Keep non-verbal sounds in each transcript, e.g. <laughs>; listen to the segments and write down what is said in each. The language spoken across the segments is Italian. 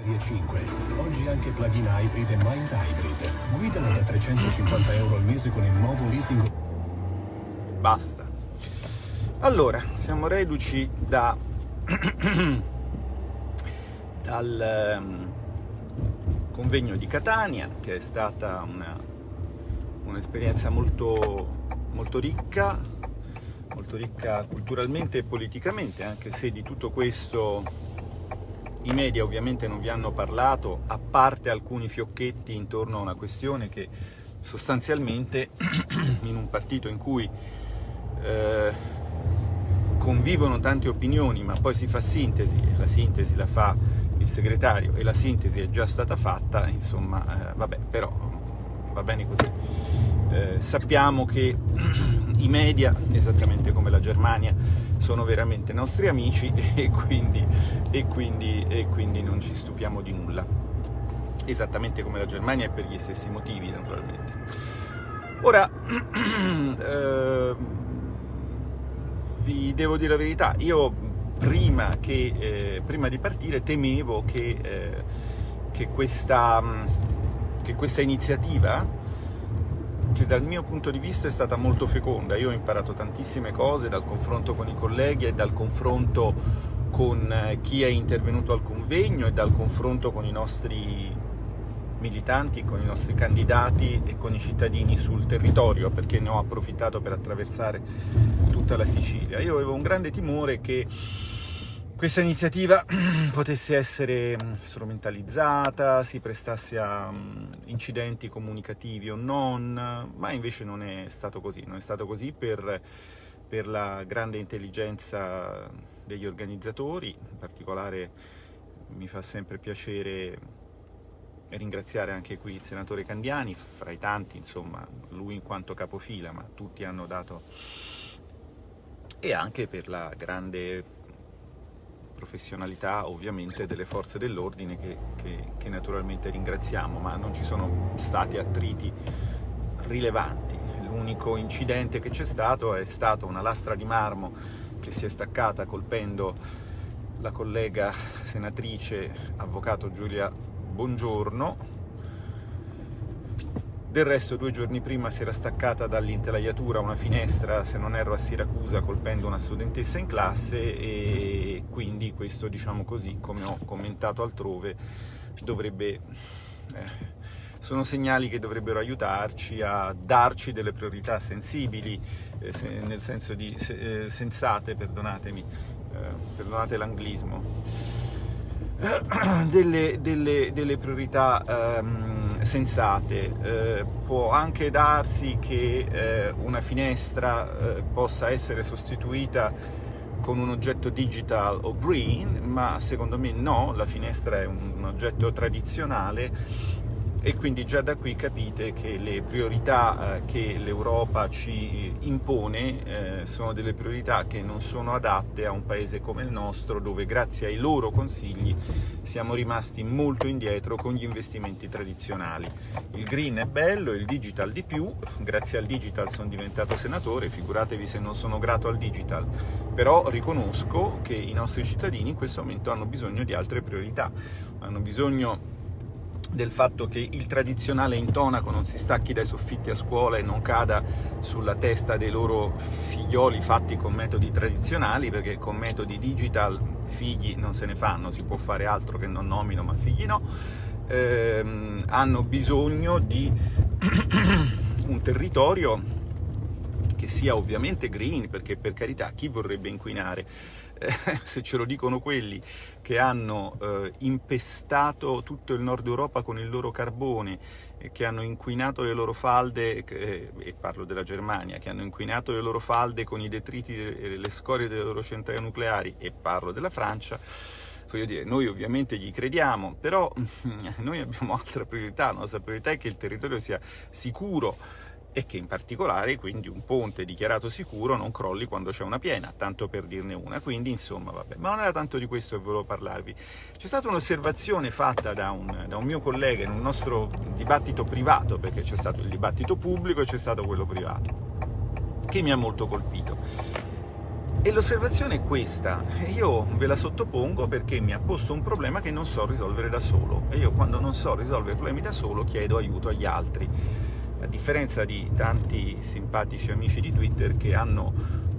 Serie 5. Oggi anche plug-in hybrid e mild hybrid. Guidala da 350 euro al mese con il nuovo leasing. Basta. Allora, siamo reduci da... <coughs> dal um, convegno di Catania, che è stata un'esperienza molto, molto ricca, molto ricca culturalmente e politicamente, anche se di tutto questo i media ovviamente non vi hanno parlato, a parte alcuni fiocchetti intorno a una questione che sostanzialmente <clears throat> in un partito in cui eh, convivono tante opinioni ma poi si fa sintesi, la sintesi la fa il segretario e la sintesi è già stata fatta, insomma, eh, vabbè, però va bene così. Eh, sappiamo che <clears throat> i media, esattamente come la Germania, sono veramente nostri amici <laughs> e quindi, e quindi, e quindi non ci stupiamo di nulla. Esattamente come la Germania e per gli stessi motivi, naturalmente. Ora, <clears throat> eh, vi devo dire la verità, io prima, che, eh, prima di partire temevo che, eh, che, questa, che questa iniziativa che dal mio punto di vista è stata molto feconda. Io ho imparato tantissime cose dal confronto con i colleghi e dal confronto con eh, chi è intervenuto al convegno e dal confronto con i nostri militanti, con i nostri candidati e con i cittadini sul territorio, perché ne ho approfittato per attraversare tutta la Sicilia. Io avevo un grande timore che questa iniziativa <clears throat> potesse essere mm, strumentalizzata, si prestasse a mm, incidenti comunicativi o non, ma invece non è stato così, non è stato così per, per la grande intelligenza degli organizzatori, in particolare mi fa sempre piacere ringraziare anche qui il senatore Candiani, fra i tanti, insomma, lui in quanto capofila, ma tutti hanno dato... e anche per la grande professionalità ovviamente delle forze dell'ordine che, che, che naturalmente ringraziamo, ma non ci sono stati attriti rilevanti. L'unico incidente che c'è stato è stato una lastra di marmo che si è staccata colpendo la collega senatrice avvocato Giulia Bongiorno del resto due giorni prima si era staccata dall'intelaiatura una finestra, se non erro a Siracusa, colpendo una studentessa in classe e quindi questo, diciamo così, come ho commentato altrove, dovrebbe... Eh, sono segnali che dovrebbero aiutarci a darci delle priorità sensibili, eh, se, nel senso di se, eh, sensate, perdonatemi, eh, perdonate l'anglismo, <clears throat> delle, delle, delle priorità um, sensate. Eh, può anche darsi che eh, una finestra eh, possa essere sostituita con un oggetto digital o green, ma secondo me no, la finestra è un, un oggetto tradizionale e quindi già da qui capite che le priorità eh, che l'Europa ci impone eh, sono delle priorità che non sono adatte a un paese come il nostro dove grazie ai loro consigli siamo rimasti molto indietro con gli investimenti tradizionali. Il green è bello, il digital di più, grazie al digital sono diventato senatore, figuratevi se non sono grato al digital, però riconosco che i nostri cittadini in questo momento hanno bisogno di altre priorità, hanno bisogno del fatto che il tradizionale intonaco non si stacchi dai soffitti a scuola e non cada sulla testa dei loro figlioli fatti con metodi tradizionali, perché con metodi digital figli non se ne fanno, si può fare altro che non nomino, ma figli no, ehm, hanno bisogno di <clears throat> un territorio che sia ovviamente green, perché per carità chi vorrebbe inquinare? Eh, <laughs> se ce lo dicono quelli che hanno eh, impestato tutto il nord Europa con il loro carbone, eh, che hanno inquinato le loro falde, eh, e parlo della Germania, che hanno inquinato le loro falde con i detriti e le scorie delle loro centrali nucleari, e parlo della Francia, voglio dire, noi ovviamente gli crediamo, però <laughs> noi abbiamo altra priorità, la nostra priorità è che il territorio sia sicuro, e che in particolare quindi un ponte dichiarato sicuro non crolli quando c'è una piena, tanto per dirne una, quindi insomma vabbè, ma non era tanto di questo che volevo parlarvi. C'è stata un'osservazione fatta da un, da un, mio collega in un nostro dibattito privato, perché c'è stato il dibattito pubblico e c'è stato quello privato, che mi ha molto colpito. E l'osservazione è questa, io ve la sottopongo perché mi ha posto un problema che non so risolvere da solo, e io quando non so risolvere problemi da solo chiedo aiuto agli altri, a differenza di tanti simpatici amici di Twitter che hanno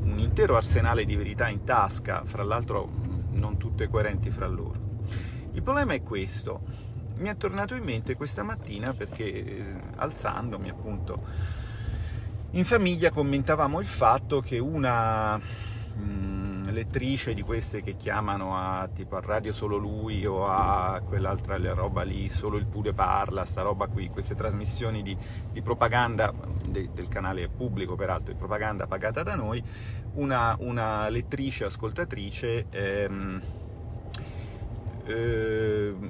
un intero arsenale di verità in tasca, fra l'altro non tutte coerenti fra loro. Il problema è questo, mi è tornato in mente questa mattina perché alzandomi appunto in famiglia commentavamo il fatto che una lettrice di queste che chiamano a, tipo, a Radio Solo Lui o a quell'altra roba lì, Solo il Pure Parla, sta roba qui, queste trasmissioni di, di propaganda de, del canale pubblico peraltro, di propaganda pagata da noi, una, una lettrice, ascoltatrice, ehm, ehm,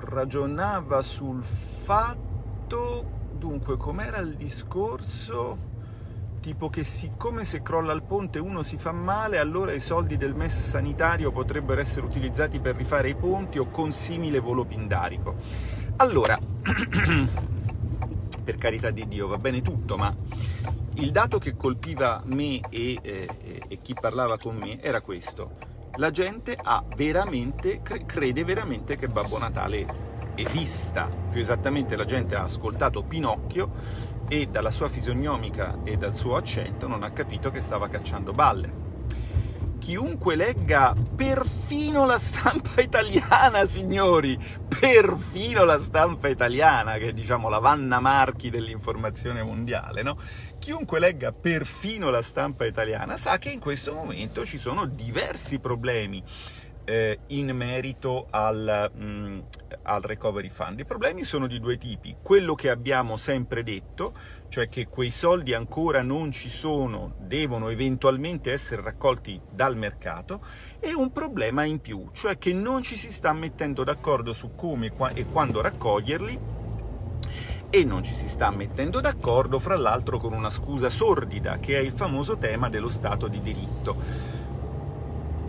ragionava sul fatto, dunque, com'era il discorso tipo che siccome se crolla il ponte uno si fa male, allora i soldi del MES sanitario potrebbero essere utilizzati per rifare i ponti o con simile volo pindarico. Allora, <clears throat> per carità di Dio, va bene tutto, ma il dato che colpiva me e, eh, e chi parlava con me era questo. La gente veramente, crede veramente che Babbo Natale esista. Più esattamente la gente ha ascoltato Pinocchio e dalla sua fisionomica e dal suo accento non ha capito che stava cacciando balle. Chiunque legga perfino la stampa <laughs> italiana, signori, perfino la stampa italiana, che è diciamo la Vanna Marchi dell'informazione mondiale, no? Chiunque legga perfino la stampa italiana sa che in questo momento ci sono diversi problemi eh, in merito al, mh, mm, al recovery fund. I problemi sono di due tipi, quello che abbiamo sempre detto, cioè che quei soldi ancora non ci sono, devono eventualmente essere raccolti dal mercato, e un problema in più, cioè che non ci si sta mettendo d'accordo su come e quando raccoglierli, e non ci si sta mettendo d'accordo, fra l'altro con una scusa sordida, che è il famoso tema dello Stato di diritto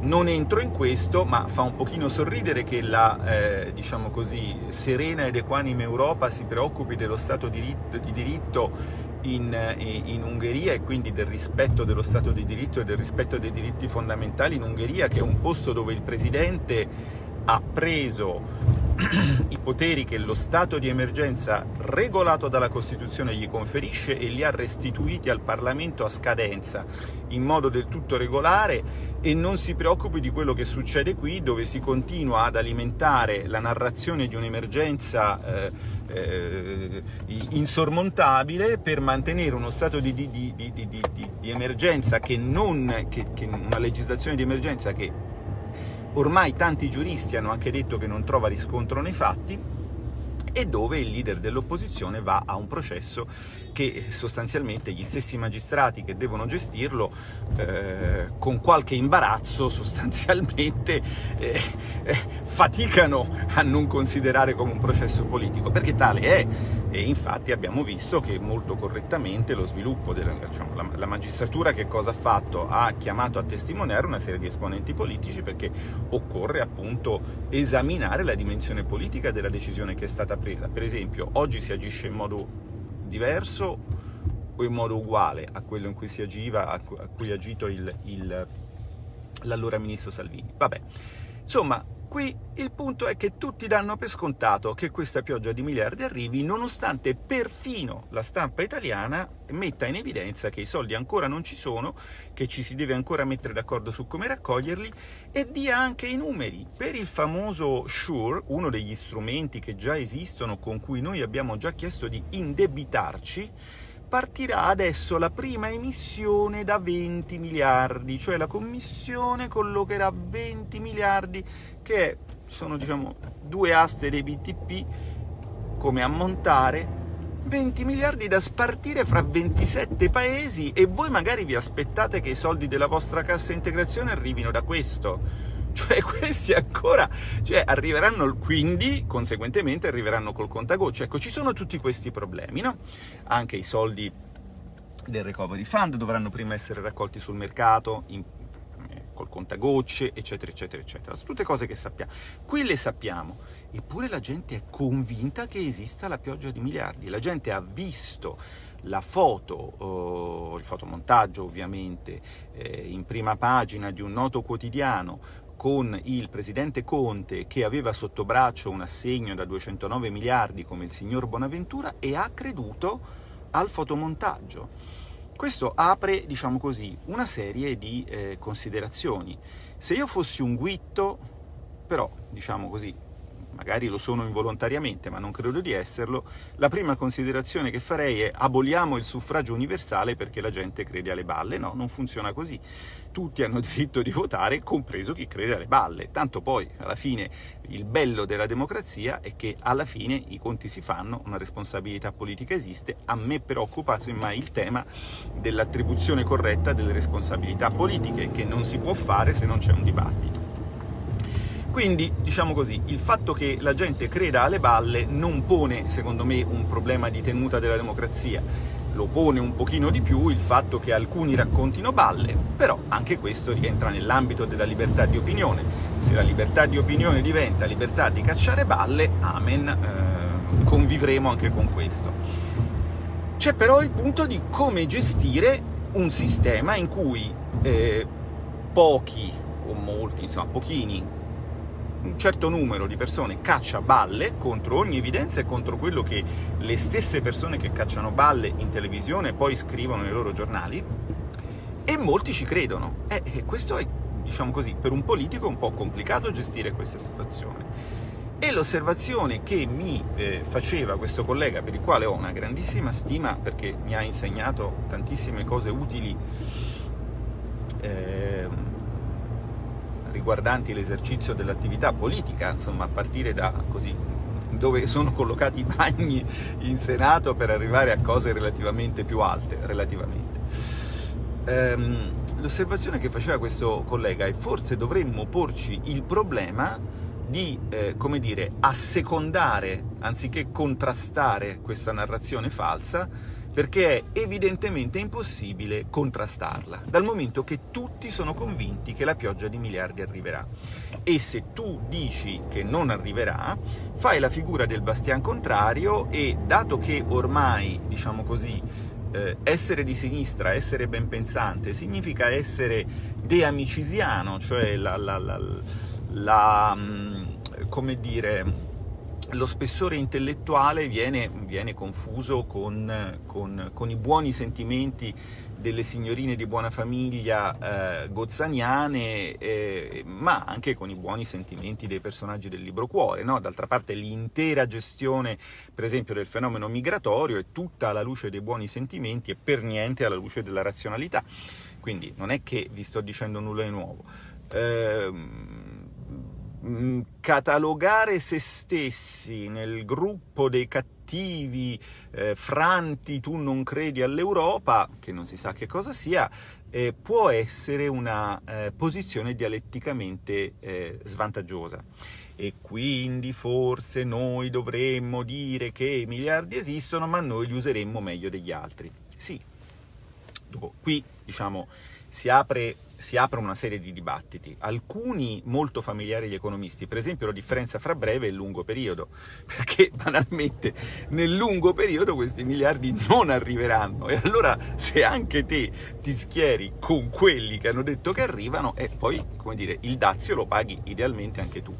non entro in questo, ma fa un pochino sorridere che la, eh, diciamo così, serena ed equanime Europa si preoccupi dello Stato di diritto in, in, Ungheria e quindi del rispetto dello Stato di diritto e del rispetto dei diritti fondamentali in Ungheria, che è un posto dove il Presidente ha preso <clears throat> i poteri che lo stato di emergenza regolato dalla Costituzione gli conferisce e li ha restituiti al Parlamento a scadenza in modo del tutto regolare e non si preoccupi di quello che succede qui dove si continua ad alimentare la narrazione di un'emergenza eh, eh, insormontabile per mantenere uno stato di, di, di, di emergenza che non, che, che una legislazione di emergenza che ormai tanti giuristi hanno anche detto che non trova riscontro nei fatti, e dove il leader dell'opposizione va a un processo che sostanzialmente gli stessi magistrati che devono gestirlo eh, con qualche imbarazzo <laughs> sostanzialmente eh, eh, faticano a non considerare come un processo politico, perché tale è e infatti abbiamo visto che molto correttamente lo sviluppo della diciamo, la, la, magistratura che cosa ha fatto? Ha chiamato a testimoniare una serie di esponenti politici perché occorre appunto esaminare la dimensione politica della decisione che è stata presa. Per esempio, oggi si agisce in modo diverso o in modo uguale a quello in cui si agiva, a cui ha agito l'allora ministro Salvini. Vabbè, insomma, Qui il punto è che tutti danno per scontato che questa pioggia di miliardi arrivi, nonostante perfino la stampa italiana metta in evidenza che i soldi ancora non ci sono, che ci si deve ancora mettere d'accordo su come raccoglierli, e dia anche i numeri. Per il famoso SURE, uno degli strumenti che già esistono, con cui noi abbiamo già chiesto di indebitarci, partirà adesso la prima emissione da 20 miliardi, cioè la Commissione collocherà 20 miliardi che sono diciamo due aste dei BTP come ammontare? 20 miliardi da spartire fra 27 paesi e voi magari vi aspettate che i soldi della vostra cassa integrazione arrivino da questo cioè <laughs> questi ancora cioè, arriveranno, quindi conseguentemente arriveranno col contagocce. Ecco, ci sono tutti questi problemi, no? Anche i soldi del Recovery Fund dovranno prima essere raccolti sul mercato, in, eh, col contagocce, eccetera, eccetera, eccetera. Sono tutte cose che sappiamo. Qui le sappiamo, eppure la gente è convinta che esista la pioggia di miliardi. La gente ha visto la foto, il fotomontaggio ovviamente, eh, in prima pagina di un noto quotidiano con il presidente Conte che aveva sotto braccio un assegno da 209 miliardi come il signor Bonaventura e ha creduto al fotomontaggio. Questo apre, diciamo così, una serie di eh, considerazioni. Se io fossi un guitto, però, diciamo così, magari lo sono involontariamente, ma non credo di esserlo, la prima considerazione che farei è aboliamo il suffragio universale perché la gente crede alle balle. No, non funziona così. Tutti hanno <laughs> diritto di votare, compreso chi crede alle balle. Tanto poi, alla fine, il bello della democrazia è che alla fine i conti si fanno, una responsabilità politica esiste. A me preoccupa semmai il tema dell'attribuzione corretta delle responsabilità politiche, che non si può fare se non c'è un dibattito. Quindi, diciamo così, il fatto che la gente creda alle balle non pone, secondo me, un problema di tenuta della democrazia, lo pone un pochino di più il fatto che alcuni raccontino balle, però anche questo rientra nell'ambito della libertà di opinione. Se la libertà di opinione diventa libertà di cacciare balle, amen, eh, convivremo anche con questo. C'è però il punto di come gestire un sistema in cui eh, pochi, o molti, insomma pochini, un certo numero di persone caccia balle contro ogni evidenza e contro quello che le stesse persone che cacciano balle in televisione poi scrivono nei loro giornali, e molti ci credono. E questo è, diciamo così, per un politico un po' complicato gestire questa situazione. E l'osservazione che mi eh, faceva questo collega, per il quale ho una grandissima stima, perché mi ha insegnato tantissime cose utili, eh, riguardanti l'esercizio dell'attività politica, insomma a partire da così dove sono collocati i bagni in Senato per arrivare a cose relativamente più alte, relativamente. Ehm, L'osservazione che faceva questo collega è forse dovremmo porci il problema di, eh, come dire, assecondare, anziché contrastare questa narrazione falsa, perché è evidentemente impossibile contrastarla, dal momento che tutti sono convinti che la pioggia di miliardi arriverà. E se tu dici che non arriverà, fai la figura del bastian contrario e, dato che ormai, diciamo così, eh, essere di sinistra, essere ben pensante, significa essere deamicisiano, cioè la, la, la, la mm, come dire, lo spessore intellettuale viene, viene confuso con, con, con, i buoni sentimenti delle signorine di buona famiglia eh, gozzaniane, eh, ma anche con i buoni sentimenti dei personaggi del libro Cuore. No? D'altra parte l'intera gestione, per esempio, del fenomeno migratorio è tutta alla luce dei buoni sentimenti e per niente alla luce della razionalità. Quindi non è che vi sto dicendo nulla di nuovo. Eh, Mm, catalogare se stessi nel gruppo dei cattivi, eh, franti, tu non credi all'Europa, che non si sa che cosa sia, eh, può essere una eh, posizione dialetticamente eh, svantaggiosa. E quindi forse noi dovremmo dire che i miliardi esistono, ma noi li useremmo meglio degli altri. Sì, qui diciamo si apre si apre una serie di dibattiti, alcuni molto familiari agli economisti, per esempio la differenza fra breve e lungo periodo, <laughs> perché banalmente nel lungo periodo questi miliardi non arriveranno e allora se anche te ti schieri con quelli che hanno detto che arrivano, e poi, come dire, il dazio lo paghi idealmente anche tu.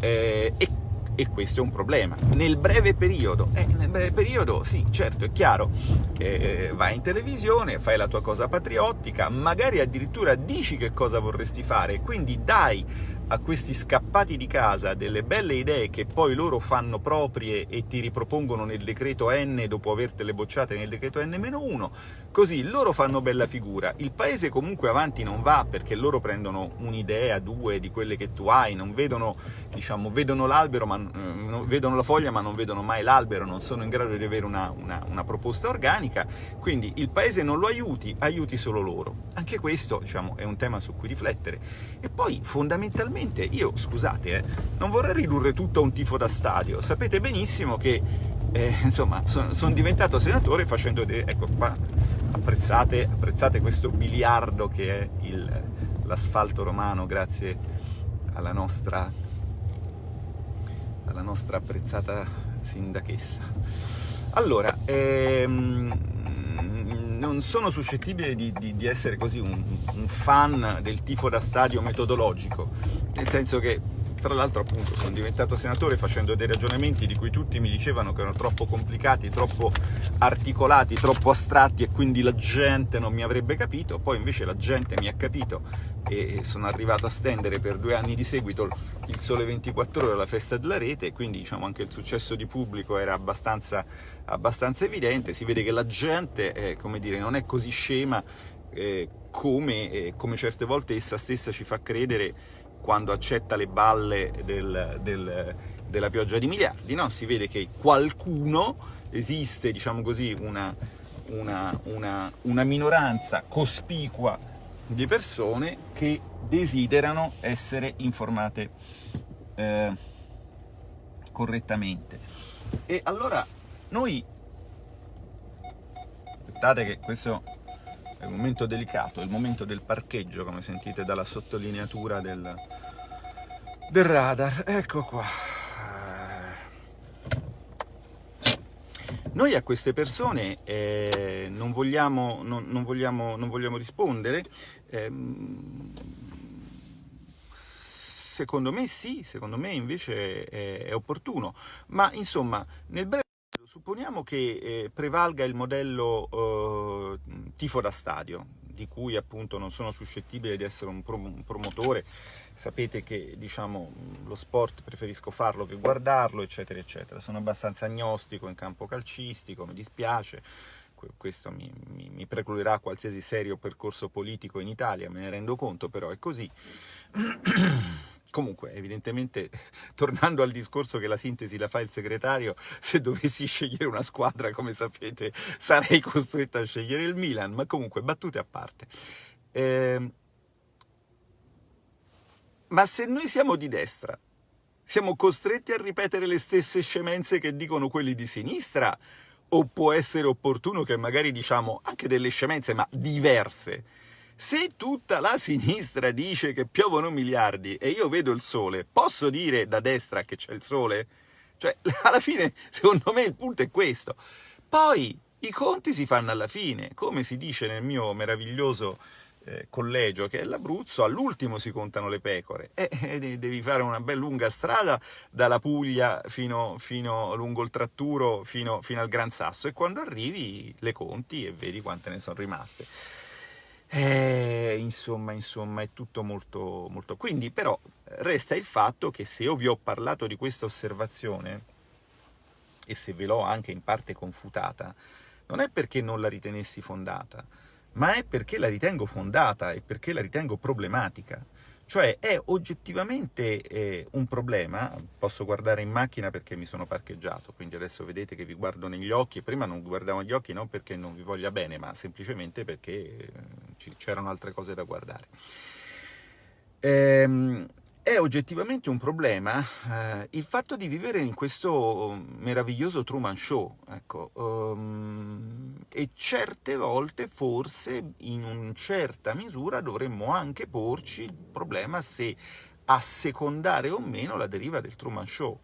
Eh, e e questo è un problema. Nel breve periodo, eh, nel breve periodo sì, certo, è chiaro, che eh, vai in televisione, fai la tua cosa patriottica, magari addirittura dici che cosa vorresti fare, quindi dai a questi scappati di casa delle belle idee che poi loro fanno proprie e ti ripropongono nel decreto N dopo avertele bocciate nel decreto N-1, così loro fanno bella figura. Il paese comunque avanti non va perché loro prendono un'idea, due di quelle che tu hai, non vedono, diciamo, vedono l'albero, ma eh, vedono la foglia ma non vedono mai l'albero, non sono in grado di avere una, una, una proposta organica, quindi il paese non lo aiuti, aiuti solo loro. Anche questo, diciamo, è un tema su cui riflettere. E poi, fondamentalmente, onestamente io, scusate, eh, non vorrei ridurre tutto a un tifo da stadio, sapete benissimo che eh, insomma, sono son diventato senatore facendo, de- ecco qua, apprezzate, apprezzate questo biliardo che è l'asfalto romano grazie alla nostra, alla nostra apprezzata sindachessa. Allora, ehm, non sono suscettibile di, di, di essere così un, un fan del tifo da stadio metodologico, nel senso che tra l'altro appunto sono diventato senatore facendo dei ragionamenti di cui tutti mi dicevano che erano troppo complicati, troppo articolati, troppo astratti e quindi la gente non mi avrebbe capito, poi invece la gente mi ha capito e sono arrivato a stendere per due anni di seguito il Sole 24 Ore alla festa della rete, quindi diciamo anche il successo di pubblico era abbastanza, abbastanza evidente, si vede che la gente, eh, come dire, non è così scema eh, come, eh, come certe volte essa stessa ci fa credere quando accetta le balle del, del, della pioggia di miliardi, no? si vede che qualcuno, esiste diciamo così, una, una, una, una minoranza cospicua di persone che desiderano essere informate eh, correttamente. E allora noi, aspettate che questo è il momento delicato, è il momento del parcheggio, come sentite dalla sottolineatura del, del radar. Ecco qua. Noi a queste persone eh, non, vogliamo, non, non, vogliamo, non, vogliamo, rispondere. Eh, secondo me sì, secondo me invece è, è opportuno. Ma insomma, nel breve Supponiamo che eh, prevalga il modello eh, tifo da stadio, di cui appunto non sono suscettibile di essere un, prom un promotore, sapete che diciamo, lo sport preferisco farlo che guardarlo, eccetera, eccetera. Sono abbastanza agnostico in campo calcistico, mi dispiace, questo mi, mi, mi precluderà qualsiasi serio percorso politico in Italia, me ne rendo conto, però è così. <clears throat> Comunque, evidentemente, <laughs> tornando al discorso che la sintesi la fa il segretario, se dovessi scegliere una squadra, come sapete, sarei costretto a scegliere il Milan, ma comunque, battute a parte. Eh, ma se noi siamo di destra, siamo costretti a ripetere le stesse scemenze che dicono quelli di sinistra, o può essere opportuno che magari diciamo anche delle scemenze, ma diverse, se tutta la sinistra dice che piovono miliardi e io vedo il sole, posso dire da destra che c'è il sole? Cioè, <laughs> alla fine, secondo me il punto è questo. Poi, i conti si fanno alla fine, come si dice nel mio meraviglioso eh, collegio che è l'Abruzzo, all'ultimo si contano le pecore e eh, devi fare una bella lunga strada dalla Puglia fino, fino lungo il Tratturo fino, fino al Gran Sasso e quando arrivi le conti e vedi quante ne sono rimaste. Eh, insomma, insomma, è tutto molto, molto... Quindi, però, resta il fatto che se io vi ho parlato di questa osservazione, e se ve l'ho anche in parte confutata, non è perché non la ritenessi fondata, ma è perché la ritengo fondata e perché la ritengo problematica. Cioè è oggettivamente eh, un problema, posso guardare in macchina perché mi sono parcheggiato, quindi adesso vedete che vi guardo negli occhi, prima non guardavo negli occhi non perché non vi voglia bene, ma semplicemente perché eh, c'erano altre cose da guardare. Ehm, è oggettivamente un problema eh, il fatto di vivere in questo meraviglioso Truman Show, ecco, um, e certe volte forse in una certa misura dovremmo anche porci il problema se assecondare o meno la deriva del Truman Show.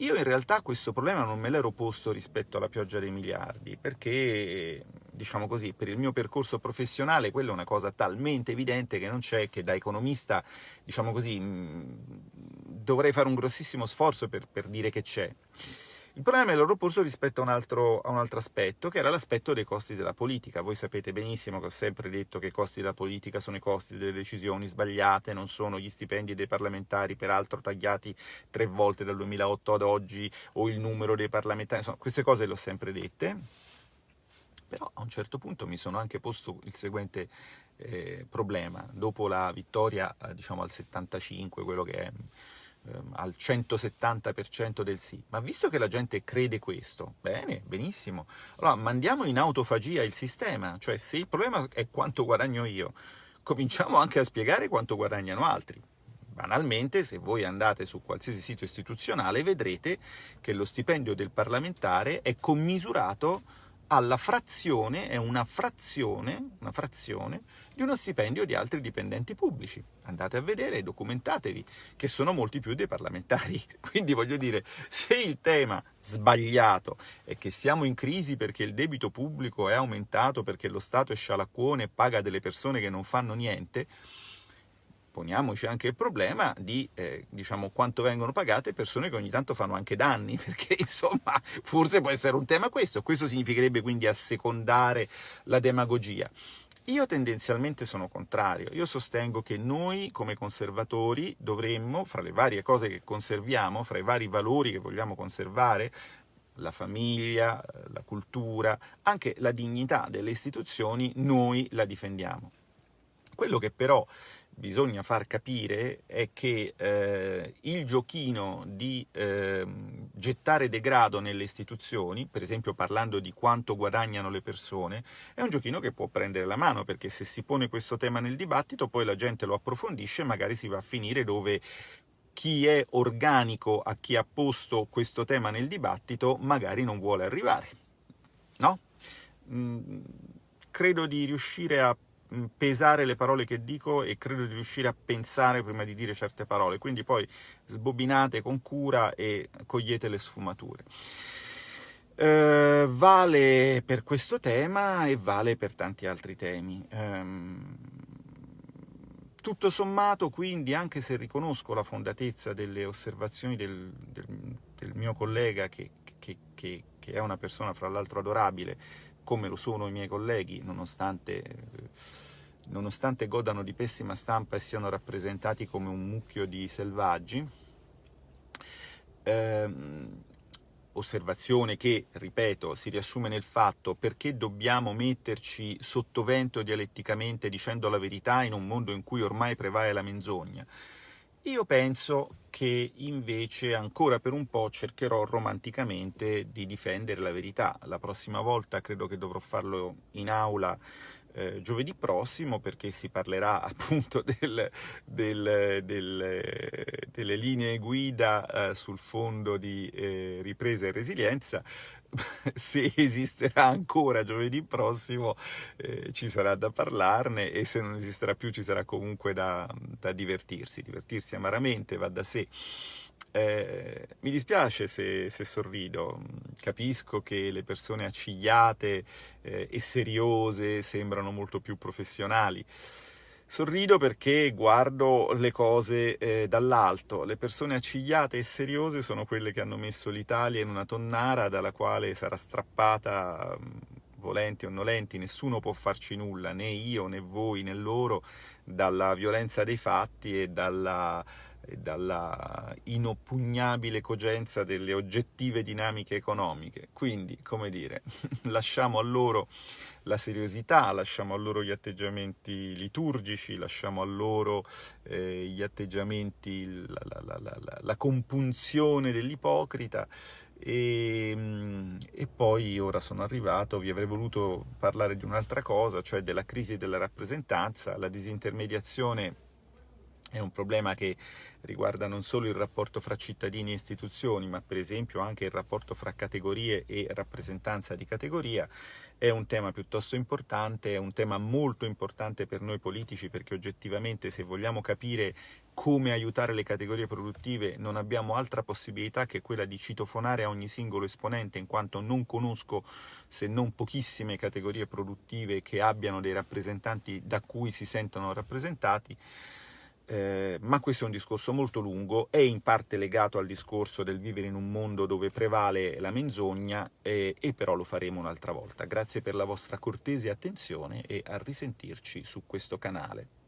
Io in realtà questo problema non me l'ero posto rispetto alla pioggia dei miliardi, perché, diciamo così, per il mio percorso professionale quella è una cosa talmente evidente che non c'è che da economista, diciamo così, dovrei fare un grossissimo sforzo per, per dire che c'è. Il problema è l'ho posto rispetto a un, altro, a un altro aspetto, che era l'aspetto dei costi della politica. Voi sapete benissimo che ho sempre detto che i costi della politica sono i costi delle decisioni sbagliate, non sono gli stipendi dei parlamentari, peraltro tagliati tre volte dal 2008 ad oggi, o il numero dei parlamentari, insomma, queste cose le ho sempre dette. Però a un certo punto mi sono anche posto il seguente eh, problema. Dopo la vittoria, eh, diciamo al 75, quello che è ehm, al 170% del sì. Ma visto che la gente crede questo, bene, benissimo, allora mandiamo in autofagia il sistema, cioè se il problema è quanto guadagno io, cominciamo anche a spiegare quanto guadagnano altri. Banalmente, se voi andate su qualsiasi sito istituzionale, vedrete che lo stipendio del parlamentare è commisurato alla frazione, è una frazione, una frazione di uno stipendio di altri dipendenti pubblici. Andate a vedere documentatevi, che sono molti più dei parlamentari. <laughs> Quindi voglio dire, se il tema sbagliato è che siamo in crisi perché il debito pubblico è aumentato, perché lo Stato è scialacquone e paga delle persone che non fanno niente, poniamoci anche il problema di eh, diciamo, quanto vengono pagate persone che ogni tanto fanno anche danni, <laughs> perché insomma forse può essere un tema questo, questo significherebbe quindi assecondare la demagogia. Io tendenzialmente sono contrario, io sostengo che noi come conservatori dovremmo, fra le varie cose che conserviamo, fra i vari valori che vogliamo conservare, la famiglia, la cultura, anche la dignità delle istituzioni, noi la difendiamo. Quello che però bisogna far capire è che eh, il giochino di eh, gettare degrado nelle istituzioni, per esempio parlando di quanto guadagnano le persone, è un giochino che può prendere la mano, perché se si pone questo tema nel dibattito, poi la gente lo approfondisce e magari si va a finire dove chi è organico a chi ha posto questo tema nel dibattito magari non vuole arrivare. No? Mm, credo di riuscire a pesare le parole che dico e credo di riuscire a pensare prima di dire certe parole, quindi poi sbobinate con cura e cogliete le sfumature. Eh, vale per questo tema e vale per tanti altri temi. Eh, tutto sommato, quindi, anche se riconosco la fondatezza delle osservazioni del, del, del mio collega, che, che, che, che è una persona fra l'altro adorabile, come lo sono i miei colleghi, nonostante, nonostante godano di pessima stampa e siano rappresentati come un mucchio di selvaggi. Eh, osservazione che, ripeto, si riassume nel fatto perché dobbiamo metterci sottovento dialetticamente dicendo la verità in un mondo in cui ormai prevale la menzogna. Io penso che invece ancora per un po' cercherò romanticamente di difendere la verità. La prossima volta credo che dovrò farlo in aula eh, giovedì prossimo perché si parlerà <laughs> appunto del, del, del, delle linee guida eh, sul fondo di eh, ripresa e resilienza <laughs> se esisterà ancora giovedì prossimo eh, ci sarà da parlarne e se non esisterà più ci sarà comunque da, da divertirsi, divertirsi amaramente va da sé. Eh, mi dispiace se, se, sorrido, capisco che le persone accigliate eh, e seriose sembrano molto più professionali, Sorrido perché guardo le cose eh, dall'alto. Le persone accigliate e seriose sono quelle che hanno messo l'Italia in una tonnara dalla quale sarà strappata, mm, volenti o nolenti, nessuno può farci nulla, né io né voi né loro, dalla violenza dei fatti e dalla dalla inoppugnabile cogenza delle oggettive dinamiche economiche. Quindi, come dire, <laughs> lasciamo a loro la seriosità, lasciamo a loro gli atteggiamenti liturgici, lasciamo a loro eh, gli atteggiamenti, la, la, la, la compunzione dell'ipocrita e, e, poi ora sono arrivato, vi avrei voluto parlare di un'altra cosa, cioè della crisi della rappresentanza, la disintermediazione è un problema che riguarda non solo il rapporto fra cittadini e istituzioni, ma per esempio anche il rapporto fra categorie e rappresentanza di categoria. È un tema piuttosto importante, è un tema molto importante per noi politici perché oggettivamente se vogliamo capire come aiutare le categorie produttive non abbiamo altra possibilità che quella di citofonare a ogni singolo esponente in quanto non conosco se non pochissime categorie produttive che abbiano dei rappresentanti da cui si sentono rappresentati eh, ma questo è un discorso molto lungo, è in parte legato al discorso del vivere in un mondo dove prevale la menzogna, eh, e però lo faremo un'altra volta. Grazie per la vostra cortese attenzione e a risentirci su questo canale.